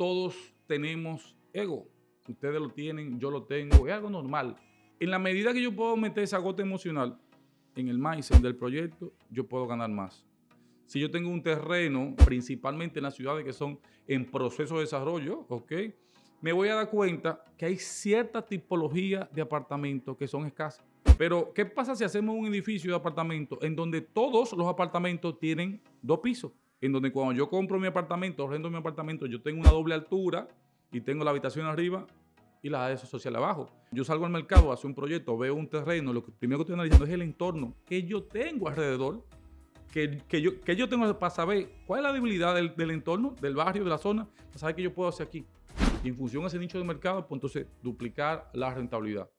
todos tenemos ego. Ustedes lo tienen, yo lo tengo, es algo normal. En la medida que yo puedo meter esa gota emocional en el mindset del proyecto, yo puedo ganar más. Si yo tengo un terreno, principalmente en las ciudades que son en proceso de desarrollo, ¿ok? Me voy a dar cuenta que hay cierta tipología de apartamentos que son escasas. Pero, ¿qué pasa si hacemos un edificio de apartamentos en donde todos los apartamentos tienen dos pisos? En donde cuando yo compro mi apartamento, rento mi apartamento, yo tengo una doble altura y tengo la habitación arriba y la área social abajo. Yo salgo al mercado, hago un proyecto, veo un terreno, lo que primero que estoy analizando es el entorno que yo tengo alrededor, que, yo, que yo tengo para saber cuál es la debilidad del, entorno, del barrio, de la zona, para saber qué yo puedo hacer aquí. Y en función de ese nicho de mercado, pues entonces duplicar la rentabilidad.